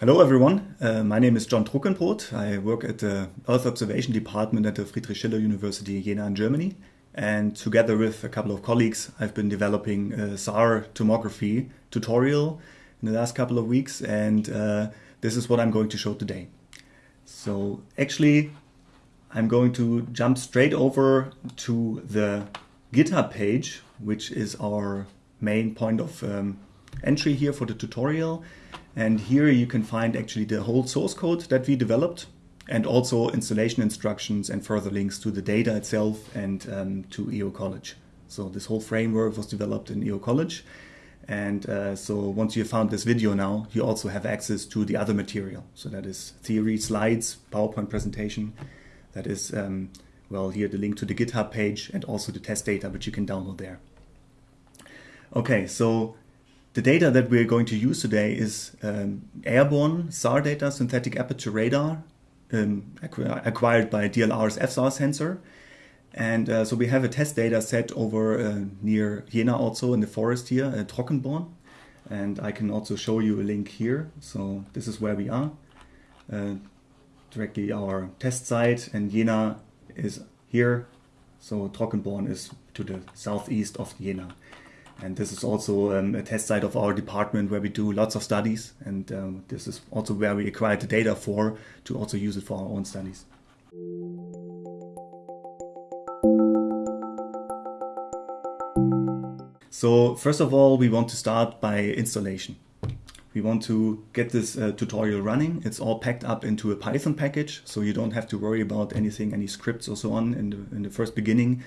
Hello everyone, uh, my name is John Truckenbrodt. I work at the Earth Observation Department at the Friedrich Schiller University Jena in Germany. And together with a couple of colleagues, I've been developing a SAR tomography tutorial in the last couple of weeks. And uh, this is what I'm going to show today. So actually, I'm going to jump straight over to the GitHub page, which is our main point of um, entry here for the tutorial. And here you can find actually the whole source code that we developed and also installation instructions and further links to the data itself and um, to EO College. So this whole framework was developed in EO College. And uh, so once you found this video now, you also have access to the other material. So that is theory, slides, PowerPoint presentation. That is, um, well, here the link to the GitHub page and also the test data, which you can download there. Okay, so the data that we're going to use today is um, airborne SAR data, synthetic aperture radar, um, acquired by DLR's FSAR sensor. And uh, so we have a test data set over uh, near Jena also in the forest here at Trockenborn. And I can also show you a link here. So this is where we are. Uh, directly our test site and Jena is here. So Trockenborn is to the southeast of Jena. And this is also um, a test site of our department where we do lots of studies. And um, this is also where we acquired the data for to also use it for our own studies. So first of all, we want to start by installation. We want to get this uh, tutorial running. It's all packed up into a Python package, so you don't have to worry about anything, any scripts or so on in the, in the first beginning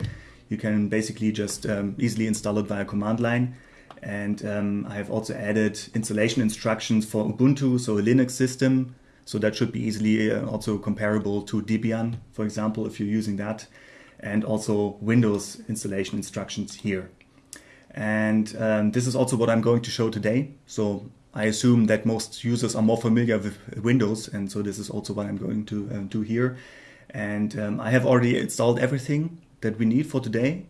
you can basically just um, easily install it via command line. And um, I have also added installation instructions for Ubuntu, so a Linux system. So that should be easily uh, also comparable to Debian, for example, if you're using that. And also Windows installation instructions here. And um, this is also what I'm going to show today. So I assume that most users are more familiar with Windows. And so this is also what I'm going to uh, do here. And um, I have already installed everything that we need for today,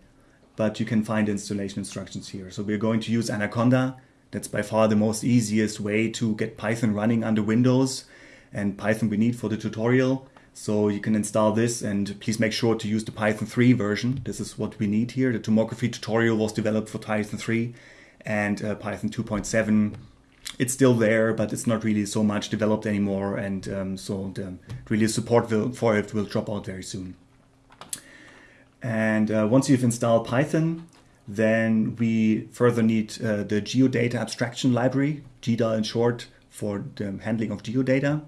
but you can find installation instructions here. So we're going to use Anaconda. That's by far the most easiest way to get Python running under Windows and Python we need for the tutorial. So you can install this and please make sure to use the Python 3 version. This is what we need here. The tomography tutorial was developed for Python 3 and uh, Python 2.7. It's still there, but it's not really so much developed anymore. And um, so the really support for it will drop out very soon. And uh, once you've installed Python, then we further need uh, the geodata abstraction library, GDAL in short, for the handling of geodata.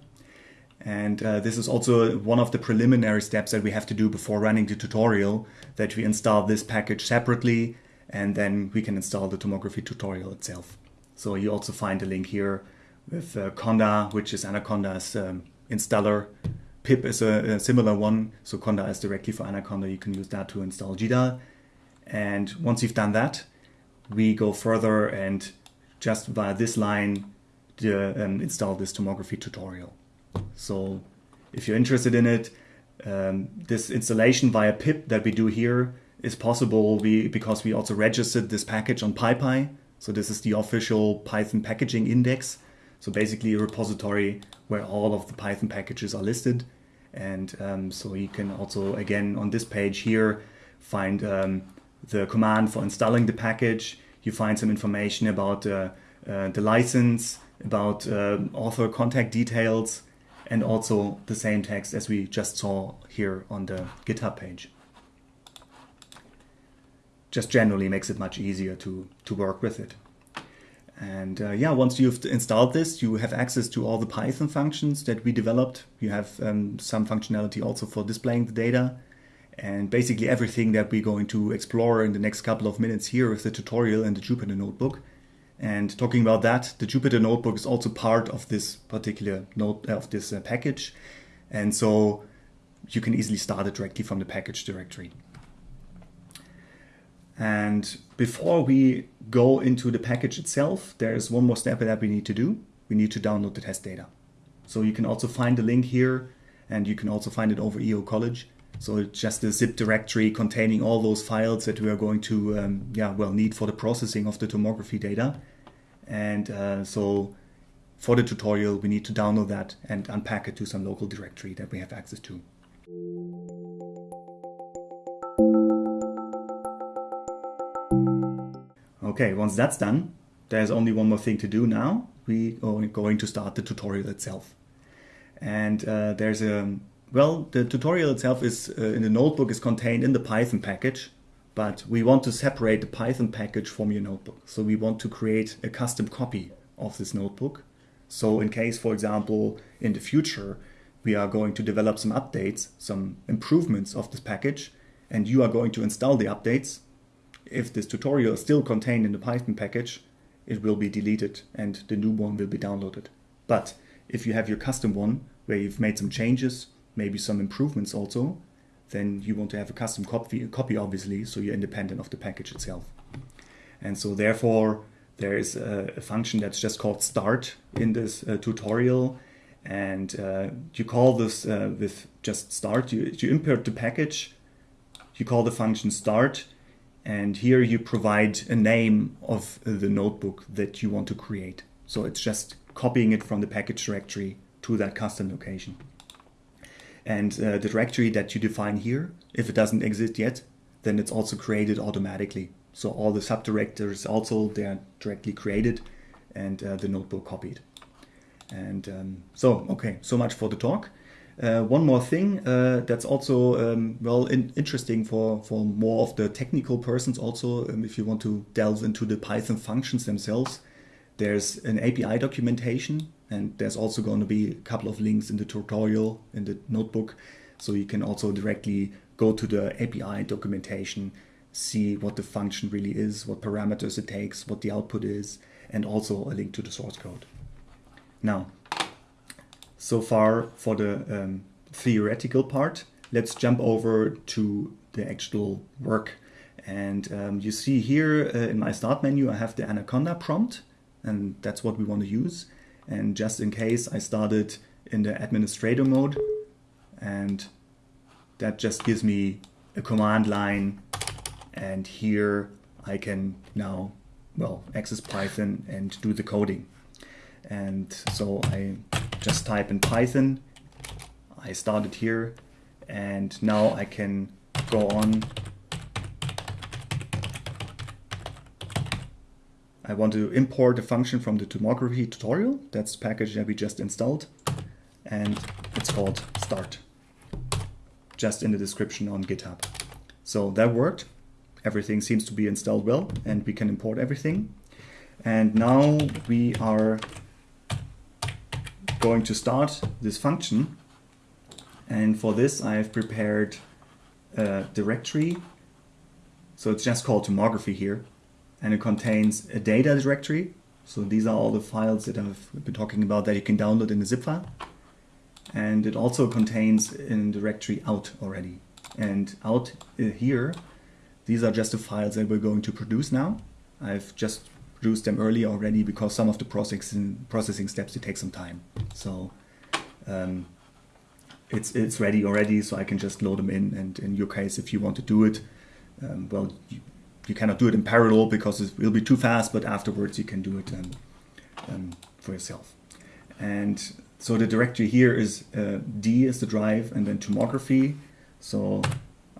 And uh, this is also one of the preliminary steps that we have to do before running the tutorial, that we install this package separately, and then we can install the tomography tutorial itself. So you also find a link here with uh, Conda, which is Anaconda's um, installer pip is a, a, similar one. So Conda is directly for Anaconda. You can use that to install GDAL. And once you've done that, we go further and just via this line the, um, install this tomography tutorial. So if you're interested in it, um, this installation via pip that we do here is possible we, because we also registered this package on PyPI. So this is the official Python packaging index. So basically a repository where all of the Python packages are listed. And um, so you can also, again, on this page here, find um, the command for installing the package. You find some information about uh, uh, the license, about uh, author contact details, and also the same text as we just saw here on the GitHub page. Just generally makes it much easier to, to work with it. And uh, yeah, once you've installed this, you have access to all the Python functions that we developed. You have um, some functionality also for displaying the data and basically everything that we're going to explore in the next couple of minutes here with the tutorial and the Jupyter Notebook. And talking about that, the Jupyter Notebook is also part of this particular note of this uh, package. And so you can easily start it directly from the package directory. And before we go into the package itself, there is one more step that we need to do. We need to download the test data. So you can also find the link here and you can also find it over EO College. So it's just a zip directory containing all those files that we are going to um, yeah, well, need for the processing of the tomography data. And uh, so for the tutorial, we need to download that and unpack it to some local directory that we have access to. Okay, once that's done, there's only one more thing to do now. We are going to start the tutorial itself. And uh, there's a, well, the tutorial itself is uh, in the notebook is contained in the Python package, but we want to separate the Python package from your notebook. So we want to create a custom copy of this notebook. So in case, for example, in the future, we are going to develop some updates, some improvements of this package, and you are going to install the updates, if this tutorial is still contained in the Python package, it will be deleted and the new one will be downloaded. But if you have your custom one where you've made some changes, maybe some improvements also, then you want to have a custom copy, copy obviously, so you're independent of the package itself. And so therefore, there is a, a function that's just called start in this uh, tutorial. And uh, you call this uh, with just start, you, you import the package, you call the function start, and here you provide a name of the notebook that you want to create. So it's just copying it from the package directory to that custom location. And uh, the directory that you define here, if it doesn't exist yet, then it's also created automatically. So all the subdirectories also, they are directly created and uh, the notebook copied. And um, so, okay, so much for the talk. Uh, one more thing uh, that's also um, well in interesting for, for more of the technical persons also um, if you want to delve into the Python functions themselves there's an API documentation and there's also going to be a couple of links in the tutorial in the notebook so you can also directly go to the API documentation see what the function really is what parameters it takes what the output is and also a link to the source code. Now so far for the um, theoretical part. Let's jump over to the actual work. And um, you see here uh, in my start menu, I have the Anaconda prompt, and that's what we want to use. And just in case, I started in the administrator mode, and that just gives me a command line. And here I can now, well, access Python and do the coding. And so I just type in Python. I started here and now I can go on. I want to import a function from the tomography tutorial. That's the package that we just installed and it's called start just in the description on GitHub. So that worked. Everything seems to be installed well and we can import everything. And now we are going to start this function. And for this, I have prepared a directory. So it's just called tomography here. And it contains a data directory. So these are all the files that I've been talking about that you can download in a zip file. And it also contains a directory out already. And out uh, here, these are just the files that we're going to produce now. I've just them early already because some of the processing processing steps they take some time. So um, it's it's ready already, so I can just load them in. And in your case, if you want to do it, um, well, you, you, cannot do it in parallel because it will be too fast. But afterwards, you can do it um, um for yourself. And so the directory here is uh, D is the drive, and then tomography. So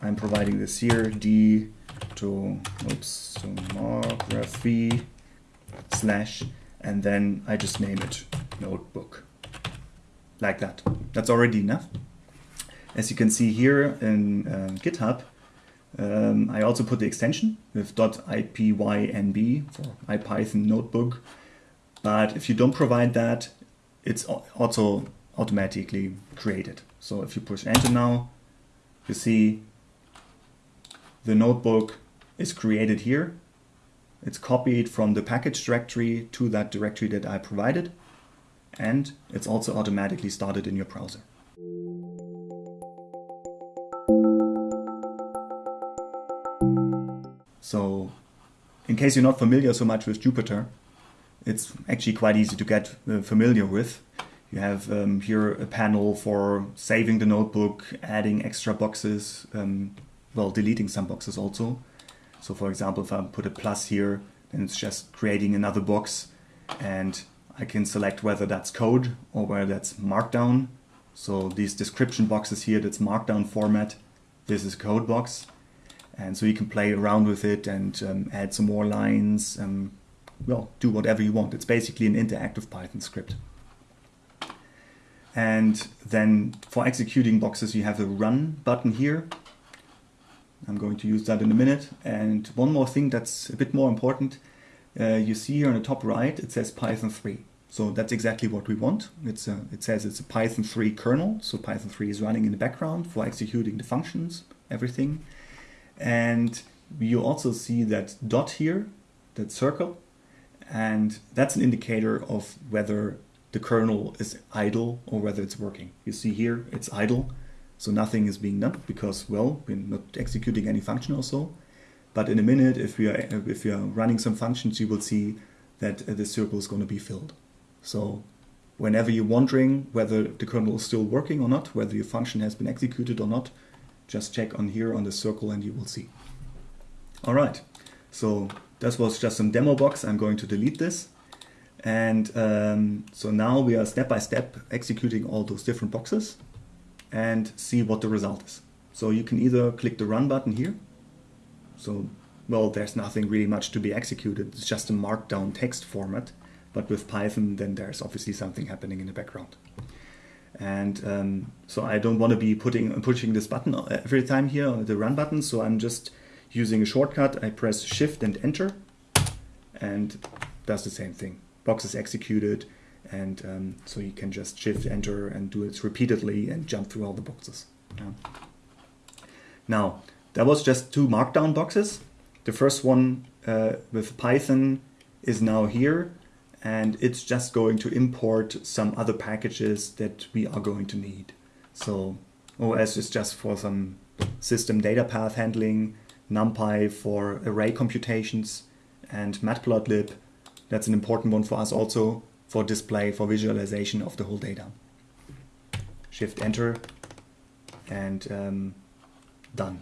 I'm providing this here D to oops tomography slash, and then I just name it notebook. Like that. That's already enough. As you can see here in uh, GitHub, um, I also put the extension with .ipynb for IPython notebook. But if you don't provide that, it's also automatically created. So if you push enter now, you see the notebook is created here it's copied from the package directory to that directory that I provided. And it's also automatically started in your browser. So in case you're not familiar so much with Jupyter, it's actually quite easy to get uh, familiar with. You have um, here a panel for saving the notebook, adding extra boxes, um, well, deleting some boxes also. So for example, if I put a plus here, then it's just creating another box and I can select whether that's code or whether that's markdown. So these description boxes here, that's markdown format. This is code box. And so you can play around with it and um, add some more lines, and well, do whatever you want. It's basically an interactive Python script. And then for executing boxes, you have a run button here. I'm going to use that in a minute. And one more thing that's a bit more important. Uh, you see here on the top right, it says Python 3. So that's exactly what we want. It's a, it says it's a Python 3 kernel. So Python 3 is running in the background for executing the functions, everything. And you also see that dot here, that circle, and that's an indicator of whether the kernel is idle or whether it's working. You see here, it's idle, so nothing is being done because, well, we're not executing any function or so. But in a minute, if we are if we are running some functions, you will see that uh, the circle is going to be filled. So whenever you're wondering whether the kernel is still working or not, whether your function has been executed or not, just check on here on the circle and you will see. All right, so that was just some demo box. I'm going to delete this. And um, so now we are step by step executing all those different boxes and see what the result is. So you can either click the run button here. So, well, there's nothing really much to be executed. It's just a markdown text format. But with Python, then there's obviously something happening in the background. And um, so I don't want to be putting pushing this button every time here, the run button. So I'm just using a shortcut. I press Shift and Enter, and does the same thing. Box is executed, and um, so you can just Shift Enter and do it repeatedly and jump through all the boxes. Yeah. Now that was just two Markdown boxes. The first one uh, with Python is now here and it's just going to import some other packages that we are going to need. So OS is just for some system data path handling, NumPy for array computations, and Matplotlib. That's an important one for us also for display, for visualization of the whole data. Shift Enter and um, done.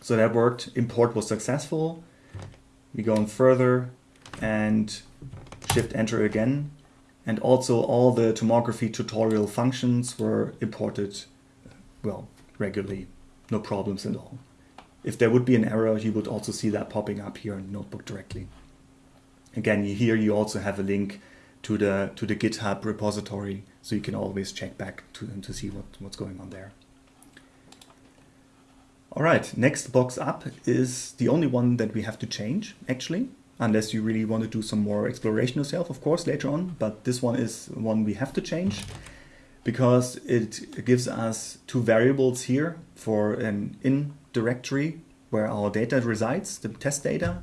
So that worked. Import was successful. We go on further and Shift Enter again. And also all the tomography tutorial functions were imported, well, regularly, no problems at all. If there would be an error, you would also see that popping up here in Notebook directly. Again, here you also have a link to the to the GitHub repository, so you can always check back to to see what, what's going on there. All right, next box up is the only one that we have to change, actually unless you really want to do some more exploration yourself, of course, later on. But this one is one we have to change because it gives us two variables here for an in directory where our data resides, the test data,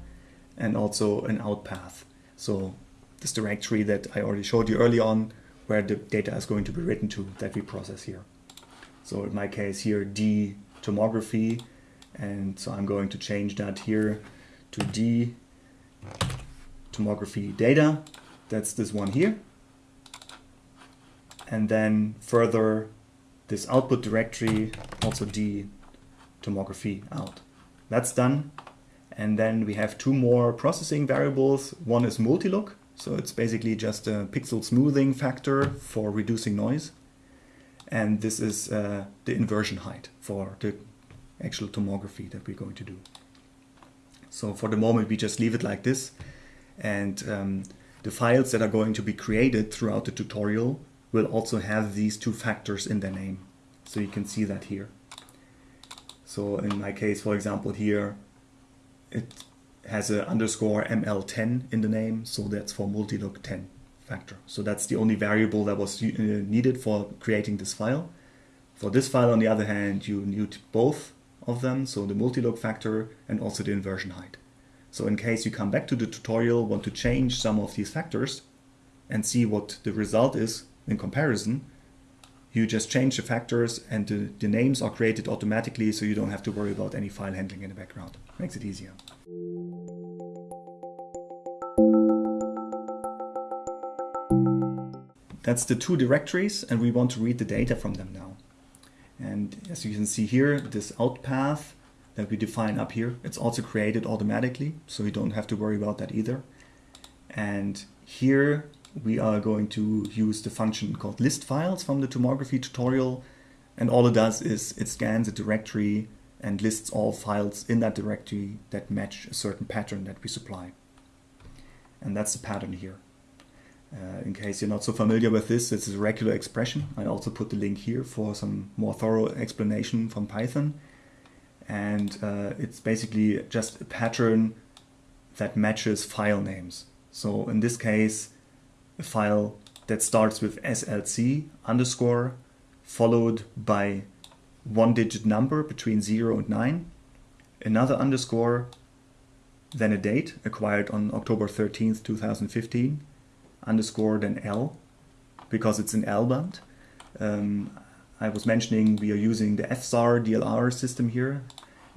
and also an out path. So this directory that I already showed you early on where the data is going to be written to that we process here. So in my case here, D tomography, and so I'm going to change that here to D tomography data. That's this one here. And then further this output directory, also D tomography out. That's done. And then we have two more processing variables. One is multilook. So it's basically just a pixel smoothing factor for reducing noise. And this is uh, the inversion height for the actual tomography that we're going to do. So for the moment, we just leave it like this. And um, the files that are going to be created throughout the tutorial will also have these two factors in their name. So you can see that here. So in my case, for example, here, it has an underscore ML10 in the name. So that's for multilook 10 factor. So that's the only variable that was uh, needed for creating this file. For this file, on the other hand, you need both of them, so the multi-look factor and also the inversion height. So in case you come back to the tutorial, want to change some of these factors and see what the result is in comparison, you just change the factors and the, the names are created automatically so you don't have to worry about any file handling in the background. Makes it easier. That's the two directories and we want to read the data from them now. And as you can see here, this out path that we define up here, it's also created automatically, so you don't have to worry about that either. And here we are going to use the function called list files from the tomography tutorial. And all it does is it scans a directory and lists all files in that directory that match a certain pattern that we supply. And that's the pattern here. Uh, in case you're not so familiar with this, is a regular expression. I also put the link here for some more thorough explanation from Python. And uh, it's basically just a pattern that matches file names. So in this case, a file that starts with SLC underscore followed by one digit number between 0 and 9, another underscore, then a date acquired on October 13th, 2015, underscore, then L, because it's an L band. Um, I was mentioning we are using the FSAR DLR system here,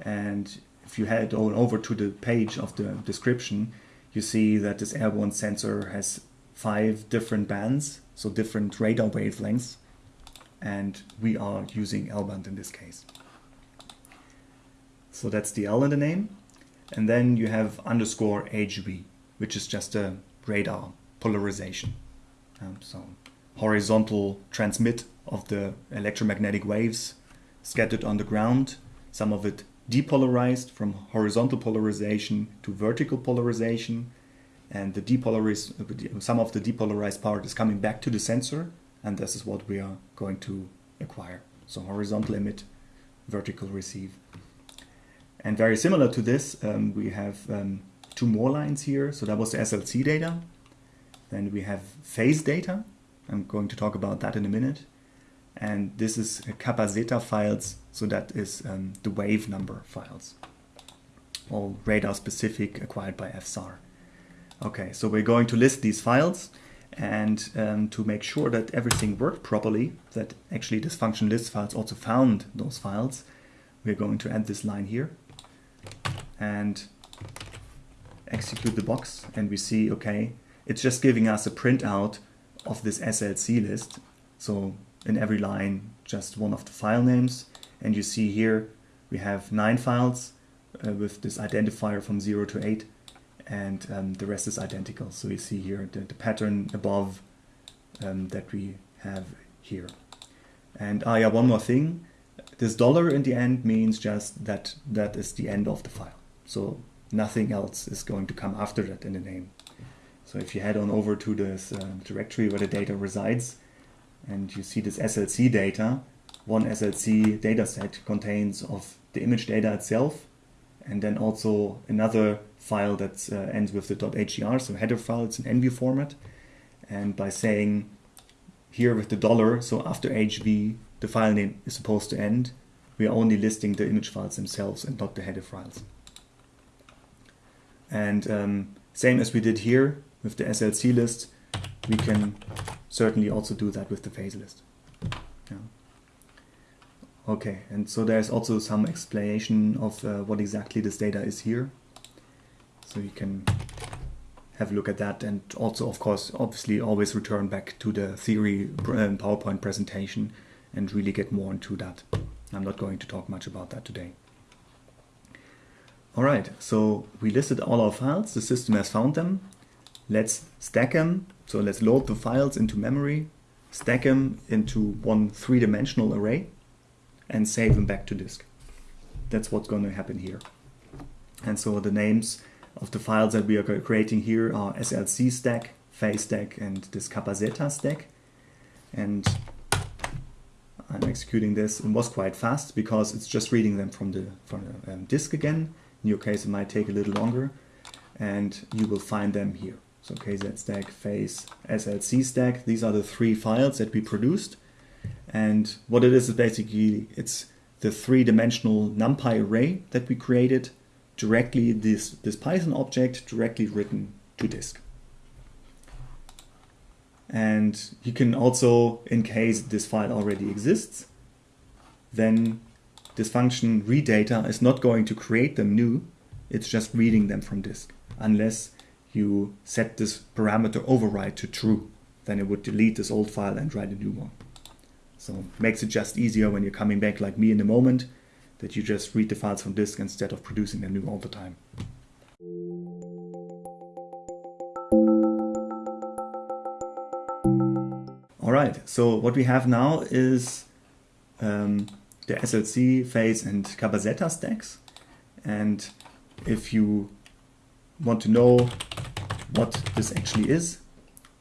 and if you head on over to the page of the description, you see that this airborne sensor has five different bands, so different radar wavelengths, and we are using L-band in this case. So that's the L in the name. And then you have underscore HV, which is just a radar polarization. Um, so horizontal transmit of the electromagnetic waves scattered on the ground, some of it depolarized from horizontal polarization to vertical polarization, and the depolarized, some of the depolarized part is coming back to the sensor, and this is what we are going to acquire. So horizontal emit, vertical receive. And very similar to this, um, we have um, two more lines here. So that was the SLC data. Then we have phase data. I'm going to talk about that in a minute. And this is kappa zeta files. So that is um, the wave number files. All radar specific acquired by FSAR. Okay, so we're going to list these files and um, to make sure that everything worked properly, that actually this function list files also found those files, we're going to add this line here and execute the box and we see, okay, it's just giving us a printout of this SLC list. So in every line, just one of the file names. And you see here, we have nine files uh, with this identifier from 0 to 8 and um, the rest is identical. So you see here the, the pattern above um, that we have here. And ah, yeah, one more thing. This dollar in the end means just that that is the end of the file. So nothing else is going to come after that in the name. So if you head on over to this uh, directory where the data resides and you see this SLC data, one SLC dataset contains of the image data itself and then also another file that uh, ends with the .hdr, so header file, it's an ENVI format. And by saying here with the dollar, so after HV, the file name is supposed to end, we are only listing the image files themselves and not the header files. And um, same as we did here with the SLC list, we can certainly also do that with the phase list. Yeah. Okay, and so there's also some explanation of uh, what exactly this data is here. So you can have a look at that and also, of course, obviously always return back to the theory um, PowerPoint presentation and really get more into that. I'm not going to talk much about that today. All right, so we listed all our files. The system has found them. Let's stack them. So let's load the files into memory, stack them into one three-dimensional array, and save them back to disk. That's what's going to happen here. And so the names of the files that we are creating here are SLC stack, phase stack, and this kappa zeta stack. And I'm executing this. It was quite fast because it's just reading them from the, from the um, disk again. In your case, it might take a little longer. And you will find them here. So KZ stack, phase, SLC stack. These are the three files that we produced. And what it is is basically it's the three-dimensional NumPy array that we created directly this, this Python object directly written to disk. And you can also, in case this file already exists, then this function read data is not going to create them new, it's just reading them from disk, unless you set this parameter override to true. Then it would delete this old file and write a new one. So makes it just easier when you're coming back like me in a moment that you just read the files from disk instead of producing them new all the time. All right, so what we have now is um, the SLC, phase and kappa zeta stacks. And if you want to know what this actually is,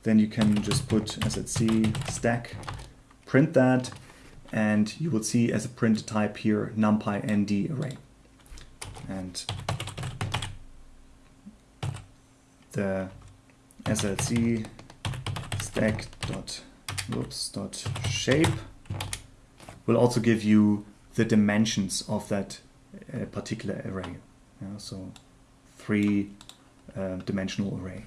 then you can just put SLC stack, print that, and you will see as a print type here numpy nd array. And the SLC stack dot whoops dot shape will also give you the dimensions of that uh, particular array. Yeah, so three uh, dimensional array.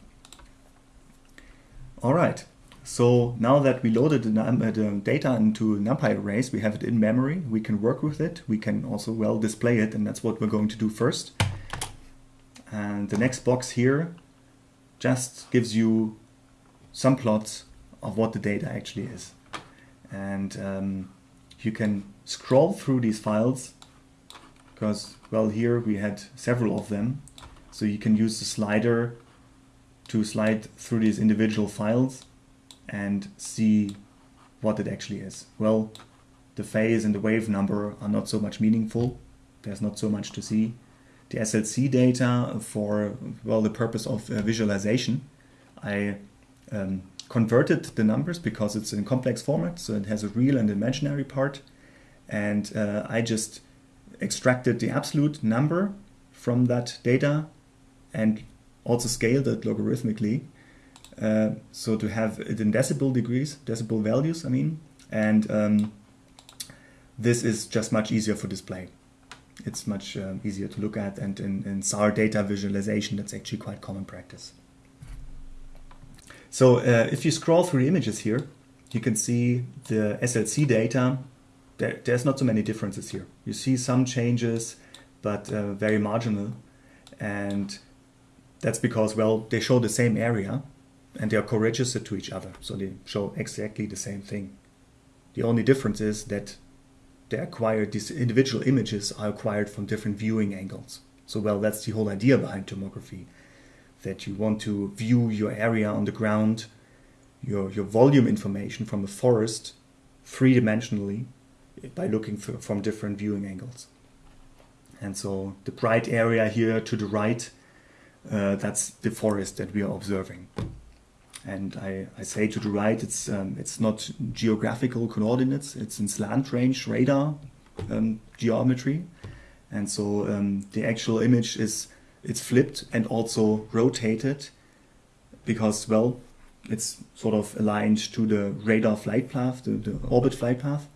All right. So now that we loaded the, uh, the, data into NumPy arrays, we have it in memory, we can work with it, we can also well display it, and that's what we're going to do first. And the next box here just gives you some plots of what the data actually is. And um, you can scroll through these files because, well, here we had several of them. So you can use the slider to slide through these individual files and see what it actually is. Well, the phase and the wave number are not so much meaningful. There's not so much to see. The SLC data for, well, the purpose of uh, visualization, I um, converted the numbers because it's in complex format, so it has a real and imaginary part. And uh, I just extracted the absolute number from that data and also scaled it logarithmically. Uh, so to have it in decibel degrees, decibel values, I mean, and um, this is just much easier for display. It's much um, easier to look at, and in, in SAR data visualization, that's actually quite common practice. So uh, if you scroll through the images here, you can see the SLC data. There, there's not so many differences here. You see some changes, but uh, very marginal. And that's because, well, they show the same area and they are co-registered to each other. So they show exactly the same thing. The only difference is that they acquired, these individual images are acquired from different viewing angles. So, well, that's the whole idea behind tomography that you want to view your area on the ground, your, your volume information from a forest three-dimensionally by looking for, from different viewing angles. And so the bright area here to the right, uh, that's the forest that we are observing. And I, I say to the right, it's, um, it's not geographical coordinates, it's in slant range radar um, geometry. And so um, the actual image is it's flipped and also rotated because, well, it's sort of aligned to the radar flight path, the, the orbit flight path,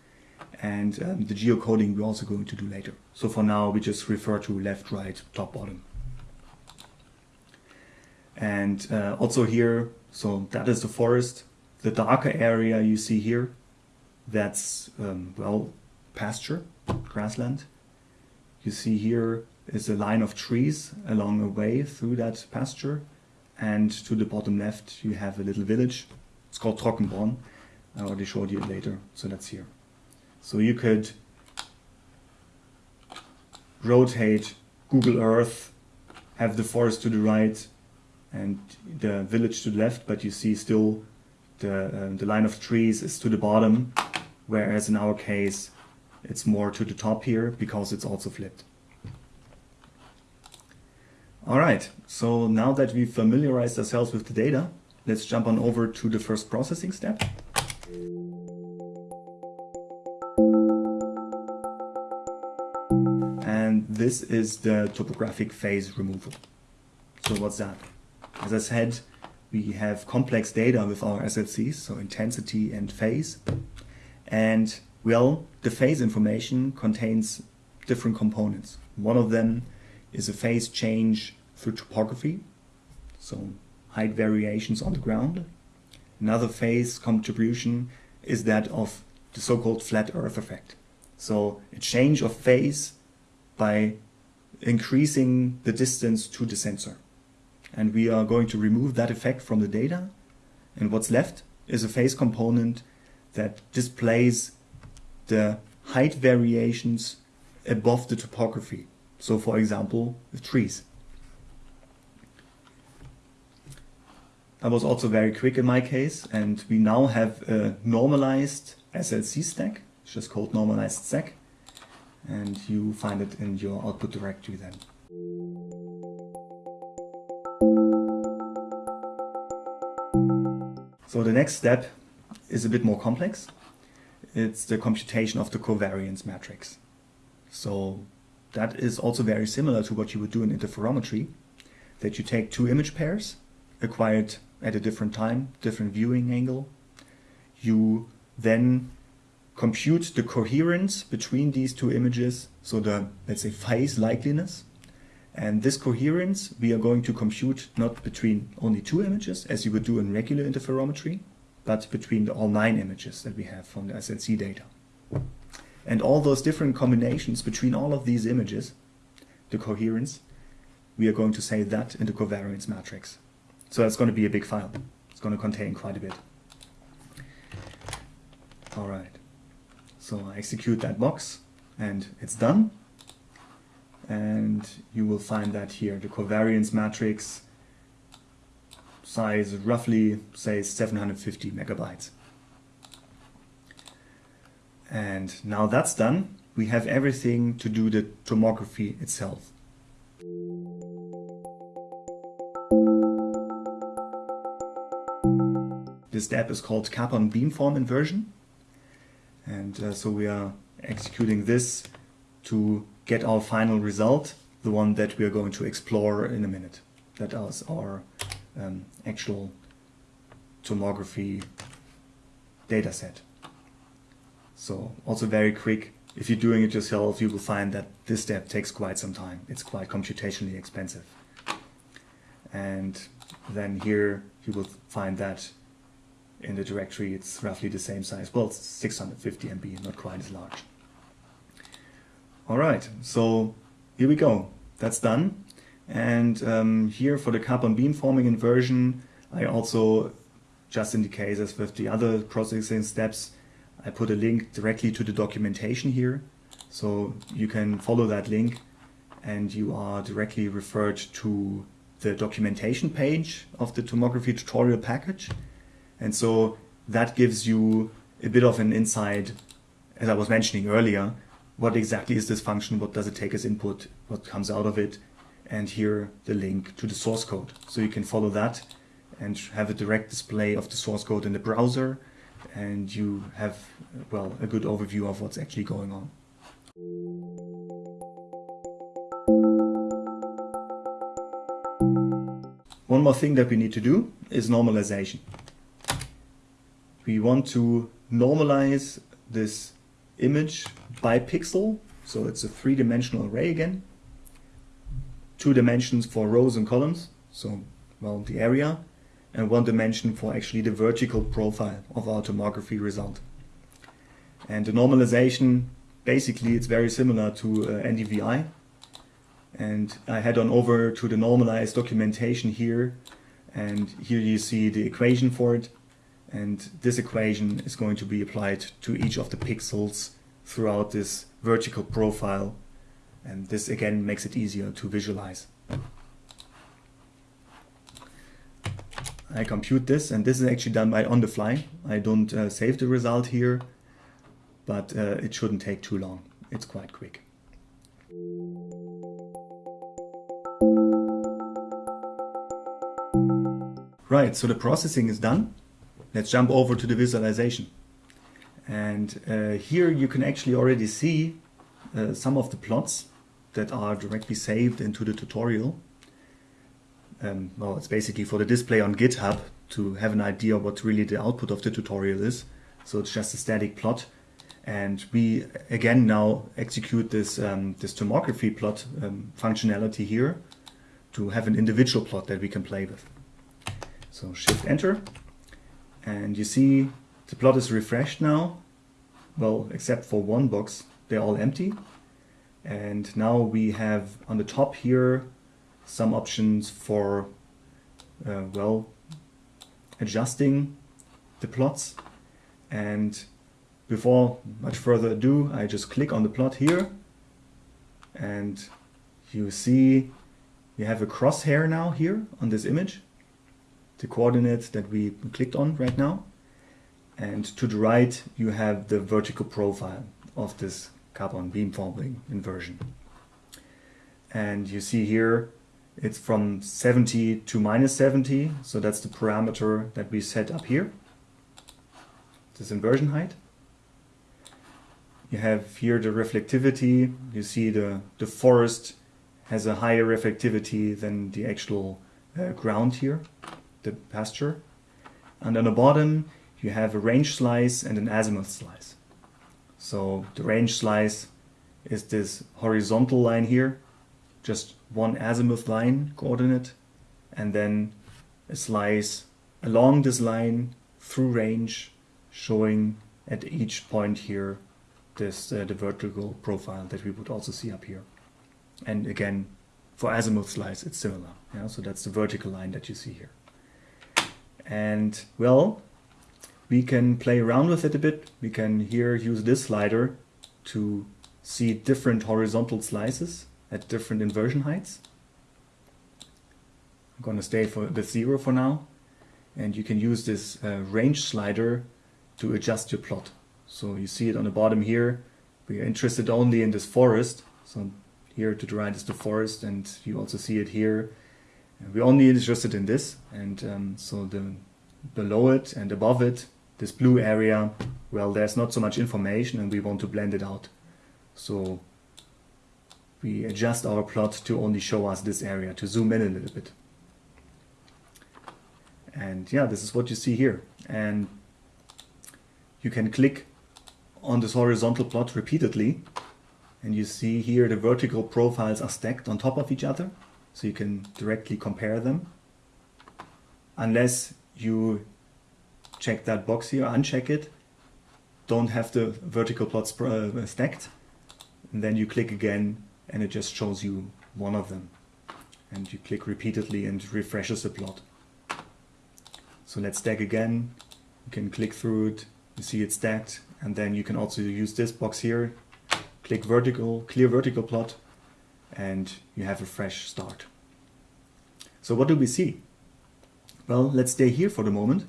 and um, the geocoding we're also going to do later. So for now, we just refer to left, right, top, bottom. And uh, also here, so that is the forest. The darker area you see here, that's, um, well, pasture, grassland. You see here is a line of trees along a way through that pasture. And to the bottom left, you have a little village. It's called Trockenborn. I already showed you later, so that's here. So you could rotate Google Earth, have the forest to the right and the village to the left, but you see still the, uh, the line of trees is to the bottom, whereas in our case, it's more to the top here because it's also flipped. All right, so now that we've familiarized ourselves with the data, let's jump on over to the first processing step. And this is the topographic phase removal. So what's that? As I said, we have complex data with our SLCs, so intensity and phase. And well, the phase information contains different components. One of them is a phase change through topography, so height variations on the ground. Another phase contribution is that of the so-called flat earth effect. So a change of phase by increasing the distance to the sensor. And we are going to remove that effect from the data. And what's left is a phase component that displays the height variations above the topography. So for example, the trees. That was also very quick in my case and we now have a normalized SLC stack, it's just called normalized stack and you find it in your output directory then. So the next step is a bit more complex. It's the computation of the covariance matrix. So that is also very similar to what you would do in interferometry, that you take two image pairs acquired at a different time, different viewing angle. You then compute the coherence between these two images, so the, let's say, phase likeliness. And this coherence we are going to compute not between only two images, as you would do in regular interferometry, but between all nine images that we have from the SLC data. And all those different combinations between all of these images, the coherence, we are going to say that in the covariance matrix. So that's going to be a big file. It's going to contain quite a bit. All right. So I execute that box and it's done. And you will find that here, the covariance matrix size roughly, say, 750 megabytes. And now that's done, we have everything to do the tomography itself. This step is called Capon beamform inversion. And uh, so we are executing this to get our final result, the one that we are going to explore in a minute. That is our um, actual tomography data set. So also very quick, if you're doing it yourself, you will find that this step takes quite some time. It's quite computationally expensive. And then here you will find that in the directory it's roughly the same size. Well, it's 650 MB, not quite as large. All right, so here we go. That's done. And um, here for the Capon beamforming inversion, I also, just in the case as with the other processing steps, I put a link directly to the documentation here. So you can follow that link and you are directly referred to the documentation page of the tomography tutorial package. And so that gives you a bit of an insight, as I was mentioning earlier, what exactly is this function, what does it take as input, what comes out of it, and here the link to the source code. So you can follow that and have a direct display of the source code in the browser and you have, well, a good overview of what's actually going on. One more thing that we need to do is normalization we want to normalize this image by pixel. So it's a three-dimensional array again. Two dimensions for rows and columns, so well the area, and one dimension for actually the vertical profile of our tomography result. And the normalization, basically it's very similar to uh, NDVI. And I head on over to the normalized documentation here, and here you see the equation for it and this equation is going to be applied to each of the pixels throughout this vertical profile and this again makes it easier to visualize. I compute this and this is actually done by on the fly. I don't uh, save the result here but uh, it shouldn't take too long. It's quite quick. Right, so the processing is done Let's jump over to the visualization. And uh, here you can actually already see uh, some of the plots that are directly saved into the tutorial. Um, well, it's basically for the display on GitHub to have an idea what really the output of the tutorial is. So it's just a static plot. And we again now execute this, um, this tomography plot um, functionality here to have an individual plot that we can play with. So shift enter and you see the plot is refreshed now. Well, except for one box, they're all empty. And now we have on the top here some options for, uh, well, adjusting the plots. And before much further ado, I just click on the plot here and you see we have a crosshair now here on this image the coordinates that we clicked on right now. And to the right, you have the vertical profile of this Capon beamforming inversion. And you see here, it's from 70 to minus 70. So that's the parameter that we set up here. This inversion height. You have here the reflectivity. You see the, the forest has a higher reflectivity than the actual uh, ground here, the pasture. And on the bottom, you have a range slice and an azimuth slice. So the range slice is this horizontal line here, just one azimuth line coordinate, and then a slice along this line through range, showing at each point here this uh, the vertical profile that we would also see up here. And again, for azimuth slice, it's similar. Yeah, so that's the vertical line that you see here. And well, we can play around with it a bit. We can here use this slider to see different horizontal slices at different inversion heights. I'm going to stay for the zero for now. And you can use this uh, range slider to adjust your plot. So you see it on the bottom here. We are interested only in this forest. So here to the right is the forest and you also see it here. We're only interested in this and um, so the below it and above it, this blue area, well there's not so much information and we want to blend it out. So we adjust our plot to only show us this area, to zoom in a little bit. And yeah, this is what you see here. And you can click on this horizontal plot repeatedly and you see here the vertical profiles are stacked on top of each other so you can directly compare them. Unless you check that box here uncheck it don't have the vertical plots uh, stacked and then you click again and it just shows you one of them. And you click repeatedly and refreshes the plot. So let's stack again. You can click through it. You see it stacked. And then you can also use this box here. Click vertical, clear vertical plot, and you have a fresh start. So what do we see? Well, let's stay here for the moment.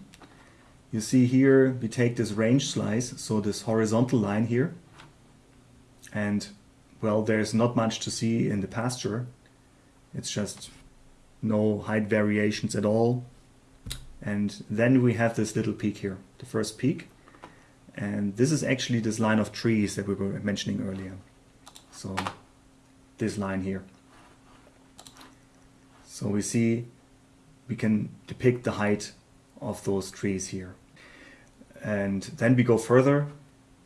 You see here, we take this range slice, so this horizontal line here, and well, there's not much to see in the pasture. It's just no height variations at all. And then we have this little peak here, the first peak. And this is actually this line of trees that we were mentioning earlier. So this line here. So we see we can depict the height of those trees here. And then we go further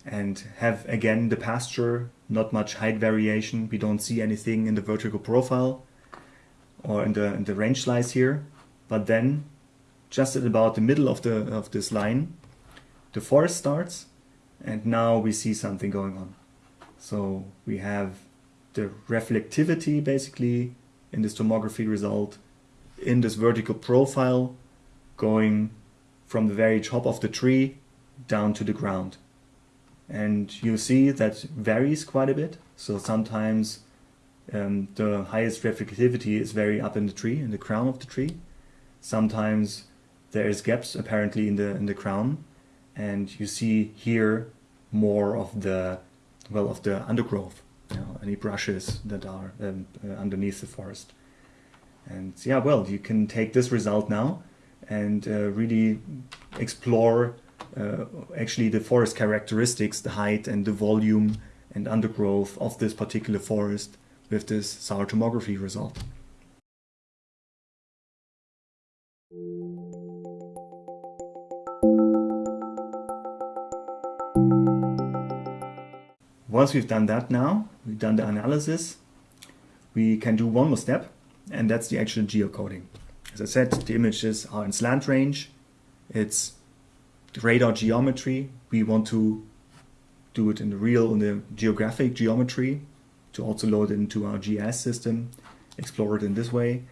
and have again the pasture, not much height variation. We don't see anything in the vertical profile or in the, in the range slice here. But then just at about the middle of the of this line, the forest starts and now we see something going on. So we have the reflectivity basically in this tomography result in this vertical profile going from the very top of the tree down to the ground. And you see that varies quite a bit. So sometimes um, the highest reflectivity is very up in the tree, in the crown of the tree. Sometimes there is gaps apparently in the in the crown and you see here more of the well of the undergrowth you know, any brushes that are um, uh, underneath the forest and yeah well you can take this result now and uh, really explore uh, actually the forest characteristics the height and the volume and undergrowth of this particular forest with this SAR tomography result. Once we've done that now, we've done the analysis, we can do one more step, and that's the actual geocoding. As I said, the images are in slant range, it's radar geometry. We want to do it in the real, in the geographic geometry to also load it into our GIS system, explore it in this way.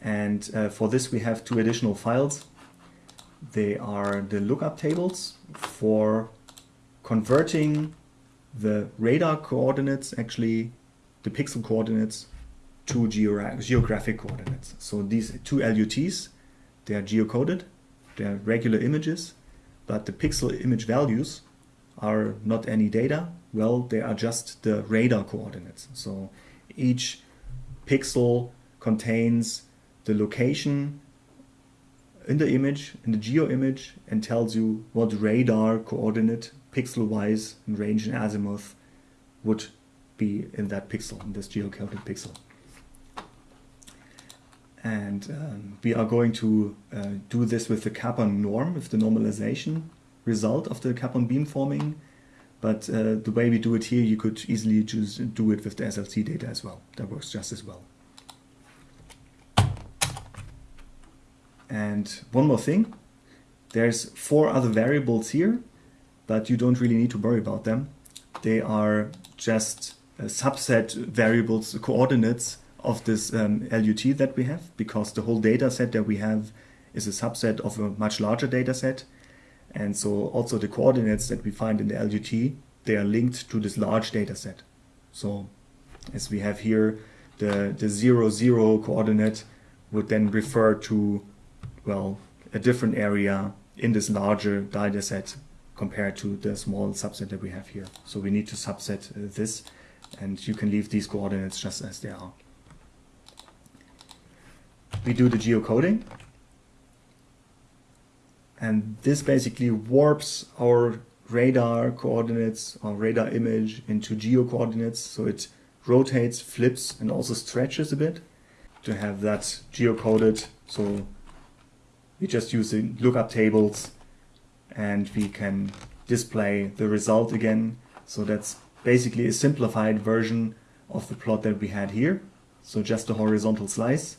And uh, for this we have two additional files. They are the lookup tables for converting the radar coordinates, actually the pixel coordinates, to geographic coordinates. So these two LUTs, They are geocoded, they are regular images, but the pixel image values are not any data. Well, they are just the radar coordinates. So each pixel contains the location in the image, in the geo image, and tells you what radar coordinate pixel-wise in range and azimuth would be in that pixel, in this geocoded pixel. And um, we are going to uh, do this with the Capon norm, with the normalization result of the Capon beamforming. But uh, the way we do it here, you could easily just do it with the SLC data as well. That works just as well. And one more thing, there's four other variables here, but you don't really need to worry about them. They are just subset variables, coordinates of this um, LUT that we have, because the whole data set that we have is a subset of a much larger data set. And so also the coordinates that we find in the LUT, they are linked to this large data set. So as we have here, the, the zero, zero coordinate would then refer to well, a different area in this larger data set compared to the small subset that we have here. So we need to subset uh, this and you can leave these coordinates just as they are. We do the geocoding and this basically warps our radar coordinates or radar image into geo coordinates so it rotates, flips and also stretches a bit to have that geocoded so we just use the lookup tables and we can display the result again. So that's basically a simplified version of the plot that we had here. So just a horizontal slice.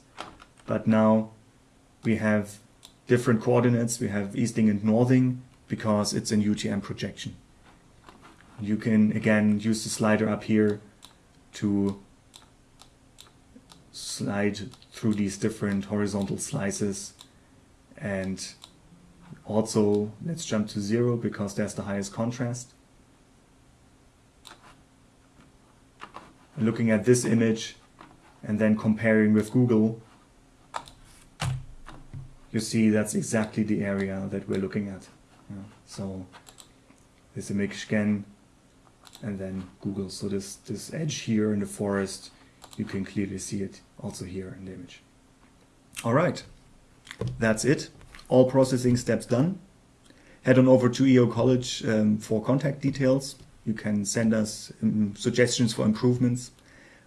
But now we have different coordinates. We have easting and northing because it's an UTM projection. You can again use the slider up here to slide through these different horizontal slices and also let's jump to zero because there's the highest contrast. Looking at this image and then comparing with Google, you see that's exactly the area that we're looking at. Yeah. So this image again and then Google. So this, this edge here in the forest, you can clearly see it also here in the image. All right. That's it. All processing steps done. Head on over to EO College um, for contact details. You can send us um, suggestions for improvements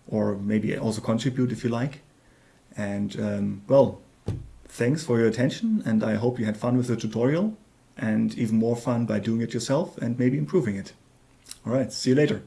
or maybe also contribute if you like. And um, well, thanks for your attention and I hope you had fun with the tutorial and even more fun by doing it yourself and maybe improving it. Alright, see you later.